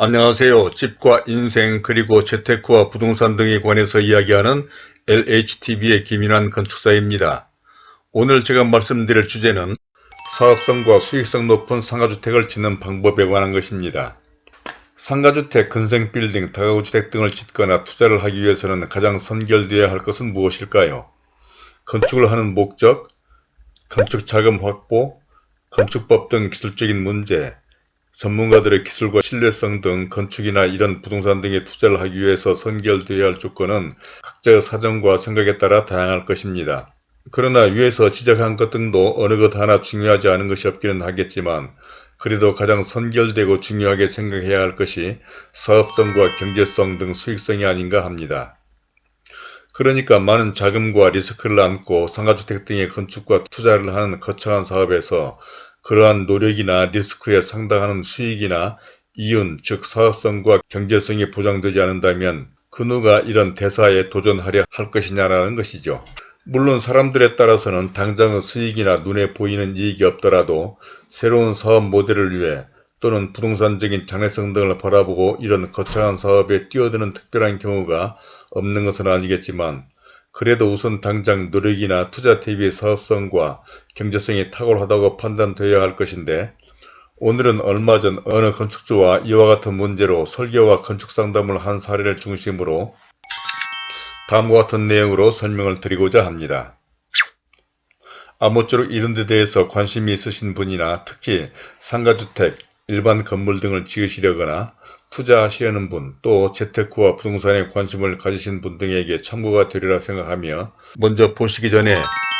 안녕하세요. 집과 인생 그리고 재테크와 부동산 등에 관해서 이야기하는 LHTV의 김인환 건축사입니다. 오늘 제가 말씀드릴 주제는 사업성과 수익성 높은 상가주택을 짓는 방법에 관한 것입니다. 상가주택, 근생빌딩, 다가구주택 등을 짓거나 투자를 하기 위해서는 가장 선결되어야 할 것은 무엇일까요? 건축을 하는 목적, 건축 자금 확보, 건축법 등 기술적인 문제, 전문가들의 기술과 신뢰성 등 건축이나 이런 부동산 등에 투자를 하기 위해서 선결되어야 할 조건은 각자의 사정과 생각에 따라 다양할 것입니다. 그러나 위에서 지적한 것 등도 어느 것 하나 중요하지 않은 것이 없기는 하겠지만 그래도 가장 선결되고 중요하게 생각해야 할 것이 사업성과 경제성 등 수익성이 아닌가 합니다. 그러니까 많은 자금과 리스크를 안고 상가주택 등의 건축과 투자를 하는 거창한 사업에서 그러한 노력이나 리스크에 상당한 수익이나 이윤 즉 사업성과 경제성이 보장되지 않는다면 그 누가 이런 대사에 도전하려 할 것이냐라는 것이죠. 물론 사람들에 따라서는 당장의 수익이나 눈에 보이는 이익이 없더라도 새로운 사업 모델을 위해 또는 부동산적인 장래성 등을 바라보고 이런 거창한 사업에 뛰어드는 특별한 경우가 없는 것은 아니겠지만 그래도 우선 당장 노력이나 투자 대비 사업성과 경제성이 탁월하다고 판단되어야 할 것인데 오늘은 얼마 전 어느 건축주와 이와 같은 문제로 설계와 건축 상담을 한 사례를 중심으로 다음과 같은 내용으로 설명을 드리고자 합니다. 아무쪼록 이런 데 대해서 관심이 있으신 분이나 특히 상가주택, 일반 건물 등을 지으시려거나 투자하시려는 분, 또 재테크와 부동산에 관심을 가지신 분 등에게 참고가 되리라 생각하며 먼저 보시기 전에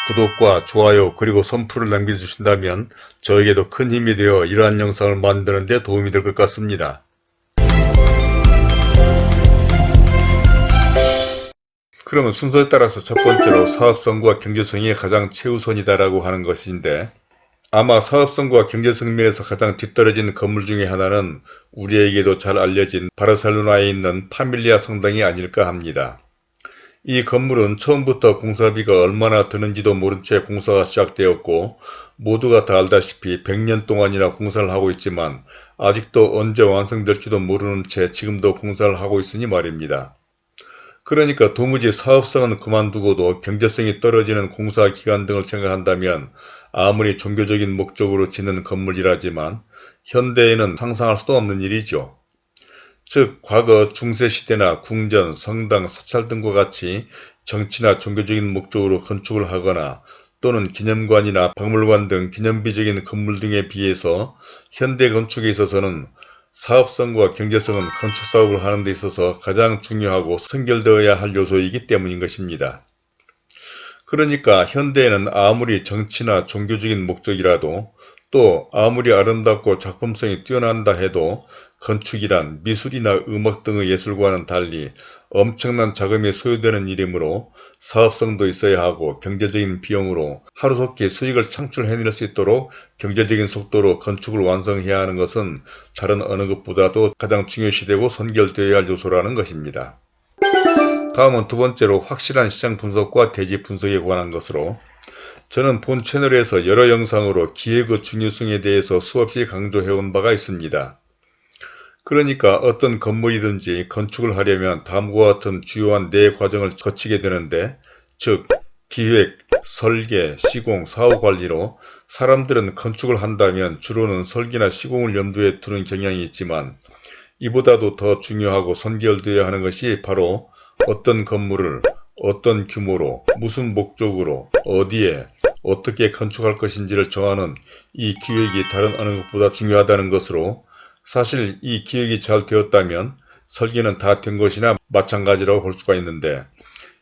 구독과 좋아요 그리고 선풀을 남겨주신다면 저에게도 큰 힘이 되어 이러한 영상을 만드는 데 도움이 될 것 같습니다. 그러면 순서에 따라서 첫 번째로 사업성과 경제성이 가장 최우선이다라고 하는 것인데 아마 사업성과 경제성 면에서 가장 뒤떨어진 건물 중의 하나는 우리에게도 잘 알려진 바르셀로나에 있는 파밀리아 성당이 아닐까 합니다. 이 건물은 처음부터 공사비가 얼마나 드는지도 모른 채 공사가 시작되었고 모두가 다 알다시피 100년 동안이나 공사를 하고 있지만 아직도 언제 완성될지도 모르는 채 지금도 공사를 하고 있으니 말입니다. 그러니까 도무지 사업성은 그만두고도 경제성이 떨어지는 공사 기간 등을 생각한다면 아무리 종교적인 목적으로 짓는 건물이라지만 현대에는 상상할 수도 없는 일이죠. 즉 과거 중세시대나 궁전, 성당, 사찰 등과 같이 정치나 종교적인 목적으로 건축을 하거나 또는 기념관이나 박물관 등 기념비적인 건물 등에 비해서 현대 건축에 있어서는 사업성과 경제성은 건축사업을 하는 데 있어서 가장 중요하고 선결되어야 할 요소이기 때문인 것입니다. 그러니까 현대에는 아무리 정치나 종교적인 목적이라도 또 아무리 아름답고 작품성이 뛰어난다 해도 건축이란 미술이나 음악 등의 예술과는 달리 엄청난 자금이 소요되는 일이므로 사업성도 있어야 하고 경제적인 비용으로 하루속히 수익을 창출해낼 수 있도록 경제적인 속도로 건축을 완성해야 하는 것은 다른 어느 것보다도 가장 중요시되고 선결되어야 할 요소라는 것입니다. 다음은 두 번째로 확실한 시장 분석과 대지 분석에 관한 것으로 저는 본 채널에서 여러 영상으로 기획의 중요성에 대해서 수없이 강조해온 바가 있습니다. 그러니까 어떤 건물이든지 건축을 하려면 다음과 같은 주요한 네 과정을 거치게 되는데 즉 기획, 설계, 시공, 사후관리로 사람들은 건축을 한다면 주로는 설계나 시공을 염두에 두는 경향이 있지만 이보다도 더 중요하고 선결되어야 하는 것이 바로 어떤 건물을 어떤 규모로 무슨 목적으로 어디에 어떻게 건축할 것인지를 정하는 이 기획이 다른 어느 것보다 중요하다는 것으로 사실 이 기획이 잘 되었다면 설계는 다 된 것이나 마찬가지라고 볼 수가 있는데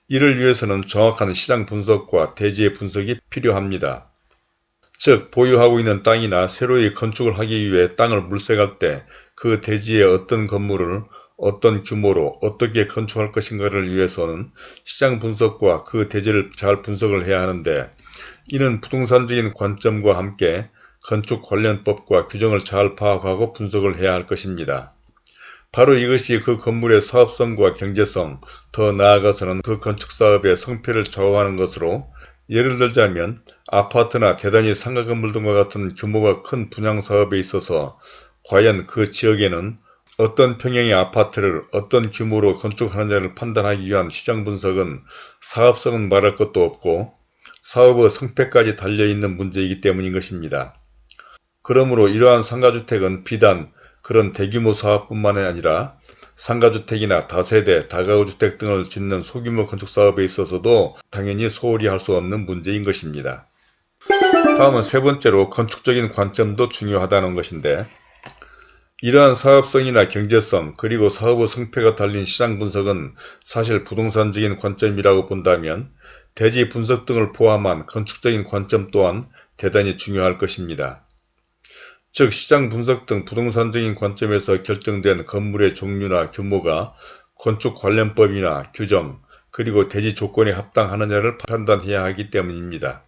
이를 위해서는 정확한 시장 분석과 대지의 분석이 필요합니다. 즉 보유하고 있는 땅이나 새로이 건축을 하기 위해 땅을 물색할 때 그 대지에 어떤 건물을 어떤 규모로 어떻게 건축할 것인가를 위해서는 시장 분석과 그 대지를 잘 분석을 해야 하는데 이는 부동산적인 관점과 함께 건축 관련법과 규정을 잘 파악하고 분석을 해야 할 것입니다. 바로 이것이 그 건물의 사업성과 경제성, 더 나아가서는 그 건축사업의 성패를 좌우하는 것으로 예를 들자면 아파트나 대단지 상가 건물 등과 같은 규모가 큰 분양사업에 있어서 과연 그 지역에는 어떤 평형의 아파트를 어떤 규모로 건축하느냐를 판단하기 위한 시장 분석은 사업성은 말할 것도 없고 사업의 성패까지 달려있는 문제이기 때문인 것입니다. 그러므로 이러한 상가주택은 비단 그런 대규모 사업뿐만 아니라 상가주택이나 다세대, 다가구주택 등을 짓는 소규모 건축사업에 있어서도 당연히 소홀히 할 수 없는 문제인 것입니다. 다음은 세 번째로 건축적인 관점도 중요하다는 것인데 이러한 사업성이나 경제성 그리고 사업의 성패가 달린 시장 분석은 사실 부동산적인 관점이라고 본다면 대지 분석 등을 포함한 건축적인 관점 또한 대단히 중요할 것입니다. 즉 시장 분석 등 부동산적인 관점에서 결정된 건물의 종류나 규모가 건축 관련법이나 규정 그리고 대지 조건에 합당하느냐를 판단해야 하기 때문입니다.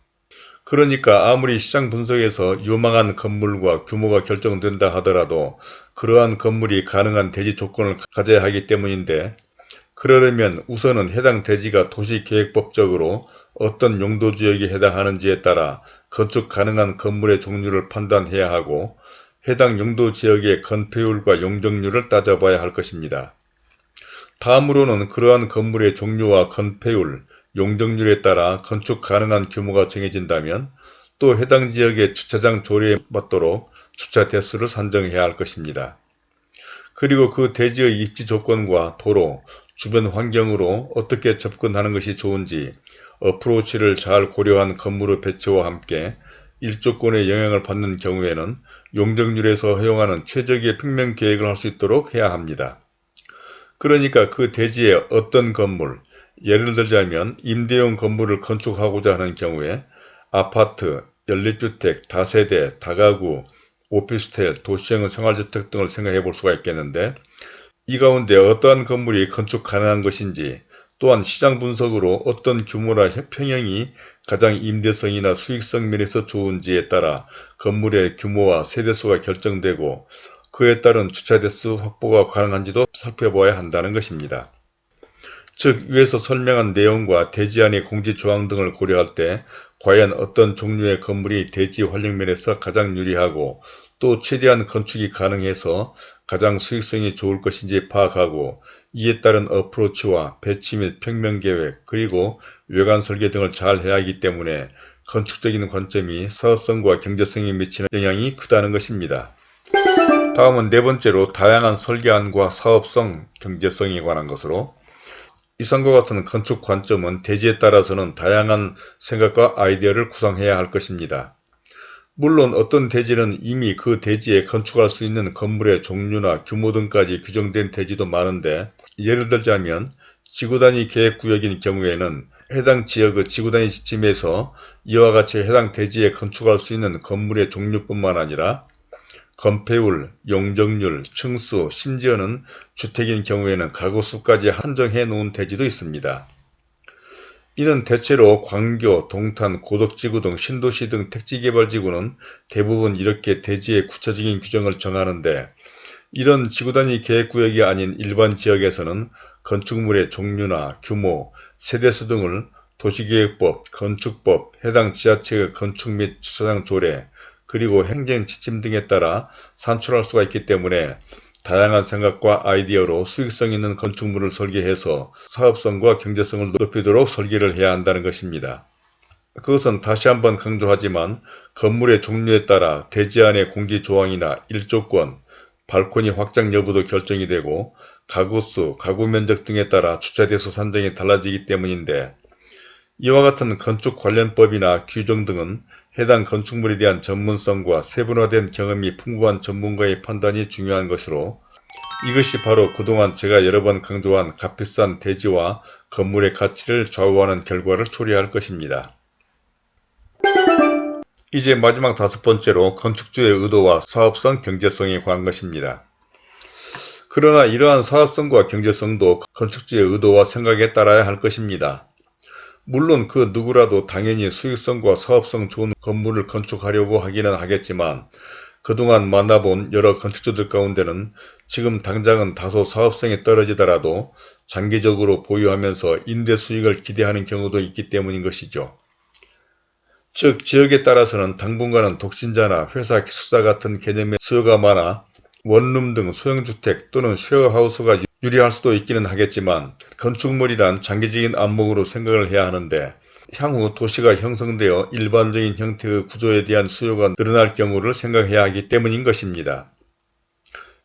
그러니까 아무리 시장 분석에서 유망한 건물과 규모가 결정된다 하더라도 그러한 건물이 가능한 대지 조건을 가져야 하기 때문인데 그러려면 우선은 해당 대지가 도시계획법적으로 어떤 용도지역에 해당하는지에 따라 건축 가능한 건물의 종류를 판단해야 하고 해당 용도지역의 건폐율과 용적률을 따져봐야 할 것입니다. 다음으로는 그러한 건물의 종류와 건폐율, 용적률에 따라 건축 가능한 규모가 정해진다면 또 해당 지역의 주차장 조례에 맞도록 주차 대수를 산정해야 할 것입니다. 그리고 그 대지의 입지 조건과 도로, 주변 환경으로 어떻게 접근하는 것이 좋은지 어프로치를 잘 고려한 건물의 배치와 함께 일조권의 영향을 받는 경우에는 용적률에서 허용하는 최적의 평면 계획을 할 수 있도록 해야 합니다. 그러니까 그 대지에 어떤 건물, 예를 들자면 임대용 건물을 건축하고자 하는 경우에 아파트, 연립주택, 다세대, 다가구, 오피스텔, 도시형 생활주택 등을 생각해 볼 수가 있겠는데 이 가운데 어떠한 건물이 건축 가능한 것인지 또한 시장 분석으로 어떤 규모나 평형이 가장 임대성이나 수익성 면에서 좋은지에 따라 건물의 규모와 세대수가 결정되고 그에 따른 주차 대수 확보가 가능한지도 살펴봐야 한다는 것입니다. 즉 위에서 설명한 내용과 대지 안의 공지조항 등을 고려할 때 과연 어떤 종류의 건물이 대지 활용면에서 가장 유리하고 또 최대한 건축이 가능해서 가장 수익성이 좋을 것인지 파악하고 이에 따른 어프로치와 배치 및 평면계획 그리고 외관 설계 등을 잘 해야 하기 때문에 건축적인 관점이 사업성과 경제성에 미치는 영향이 크다는 것입니다. 다음은 네 번째로 다양한 설계안과 사업성, 경제성에 관한 것으로 이상과 같은 건축 관점은 대지에 따라서는 다양한 생각과 아이디어를 구상해야 할 것입니다. 물론 어떤 대지는 이미 그 대지에 건축할 수 있는 건물의 종류나 규모 등까지 규정된 대지도 많은데 예를 들자면 지구단위 계획구역인 경우에는 해당 지역의 지구단위 지침에서 이와 같이 해당 대지에 건축할 수 있는 건물의 종류뿐만 아니라 건폐율, 용적률, 층수, 심지어는 주택인 경우에는 가구수까지 한정해 놓은 대지도 있습니다. 이는 대체로 광교, 동탄, 고덕지구 등 신도시 등 택지개발지구는 대부분 이렇게 대지의 구체적인 규정을 정하는데 이런 지구단위 계획구역이 아닌 일반 지역에서는 건축물의 종류나 규모, 세대수 등을 도시계획법, 건축법, 해당 지자체의 건축 및 주차장 조례, 그리고 행정 지침 등에 따라 산출할 수가 있기 때문에 다양한 생각과 아이디어로 수익성 있는 건축물을 설계해서 사업성과 경제성을 높이도록 설계를 해야 한다는 것입니다. 그것은 다시 한번 강조하지만 건물의 종류에 따라 대지 안의 공기 조항이나 일조권, 발코니 확장 여부도 결정이 되고 가구수, 가구 면적 등에 따라 주차대수 산정이 달라지기 때문인데 이와 같은 건축 관련법이나 규정 등은 해당 건축물에 대한 전문성과 세분화된 경험이 풍부한 전문가의 판단이 중요한 것으로 이것이 바로 그동안 제가 여러 번 강조한 값비싼 대지와 건물의 가치를 좌우하는 결과를 초래할 것입니다. 이제 마지막 다섯 번째로 건축주의 의도와 사업성, 경제성에 관한 것입니다. 그러나 이러한 사업성과 경제성도 건축주의 의도와 생각에 따라야 할 것입니다. 물론 그 누구라도 당연히 수익성과 사업성 좋은 건물을 건축하려고 하기는 하겠지만 그동안 만나본 여러 건축주들 가운데는 지금 당장은 다소 사업성이 떨어지더라도 장기적으로 보유하면서 임대 수익을 기대하는 경우도 있기 때문인 것이죠. 즉 지역에 따라서는 당분간은 독신자나 회사 기숙사 같은 개념의 수요가 많아 원룸 등 소형주택 또는 쉐어하우스가 유리할 수도 있기는 하겠지만 건축물이란 장기적인 안목으로 생각을 해야 하는데 향후 도시가 형성되어 일반적인 형태의 구조에 대한 수요가 늘어날 경우를 생각해야 하기 때문인 것입니다.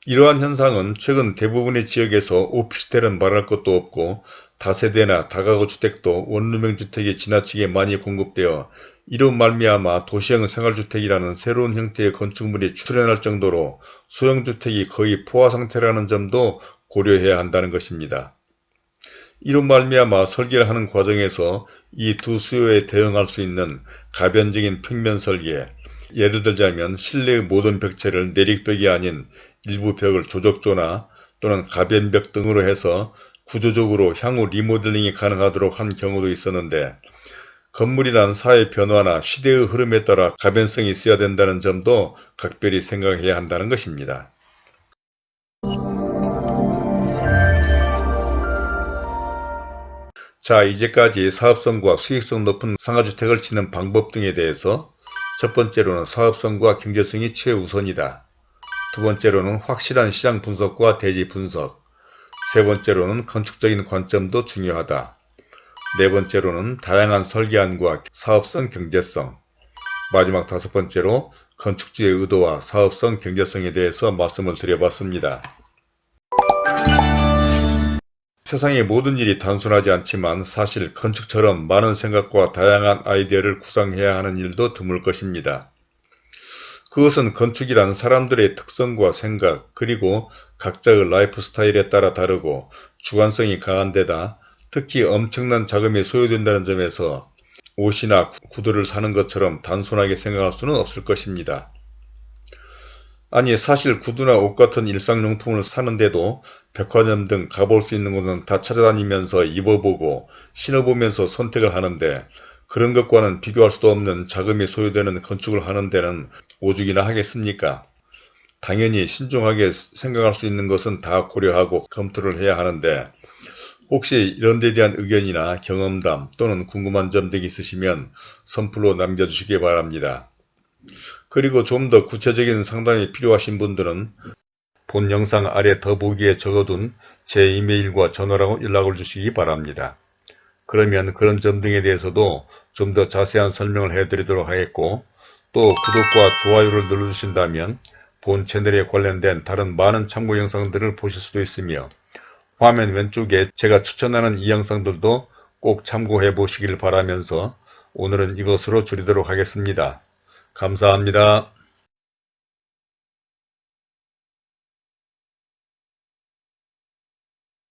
이러한 현상은 최근 대부분의 지역에서 오피스텔은 말할 것도 없고 다세대나 다가구 주택도 원룸형 주택이 지나치게 많이 공급되어 이로 말미암아 도시형 생활주택이라는 새로운 형태의 건축물이 출현할 정도로 소형주택이 거의 포화 상태라는 점도 고려해야 한다는 것입니다. 이로 말미암아 설계를 하는 과정에서 이 두 수요에 대응할 수 있는 가변적인 평면 설계, 예를 들자면 실내의 모든 벽체를 내릭벽이 아닌 일부 벽을 조적조나 또는 가변벽 등으로 해서 구조적으로 향후 리모델링이 가능하도록 한 경우도 있었는데 건물이란 사회 변화나 시대의 흐름에 따라 가변성이 있어야 된다는 점도 각별히 생각해야 한다는 것입니다. 자 이제까지 사업성과 수익성 높은 상가주택을 짓는 방법 등에 대해서 첫 번째로는 사업성과 경제성이 최우선이다. 두 번째로는 확실한 시장 분석과 대지 분석 세 번째로는 건축적인 관점도 중요하다. 네 번째로는 다양한 설계안과 사업성 경제성 마지막 다섯 번째로 건축주의 의도와 사업성 경제성에 대해서 말씀을 드려봤습니다. 세상의 모든 일이 단순하지 않지만 사실 건축처럼 많은 생각과 다양한 아이디어를 구상해야 하는 일도 드물 것입니다. 그것은 건축이란 사람들의 특성과 생각 그리고 각자의 라이프 스타일에 따라 다르고 주관성이 강한 데다 특히 엄청난 자금이 소요된다는 점에서 옷이나 구두를 사는 것처럼 단순하게 생각할 수는 없을 것입니다. 아니 사실 구두나 옷 같은 일상용품을 사는데도 백화점 등 가볼 수 있는 곳은 다 찾아다니면서 입어보고 신어보면서 선택을 하는데 그런 것과는 비교할 수도 없는 자금이 소요되는 건축을 하는 데는 오죽이나 하겠습니까? 당연히 신중하게 생각할 수 있는 것은 다 고려하고 검토를 해야 하는데 혹시 이런 데 대한 의견이나 경험담 또는 궁금한 점 등이 있으시면 선플로 남겨주시기 바랍니다. 그리고 좀 더 구체적인 상담이 필요하신 분들은 본 영상 아래 더보기에 적어둔 제 이메일과 전화로 연락을 주시기 바랍니다. 그러면 그런 점 등에 대해서도 좀 더 자세한 설명을 해드리도록 하겠고 또 구독과 좋아요를 눌러주신다면 본 채널에 관련된 다른 많은 참고 영상들을 보실 수도 있으며 화면 왼쪽에 제가 추천하는 이 영상들도 꼭 참고해 보시길 바라면서 오늘은 이것으로 줄이도록 하겠습니다. 감사합니다.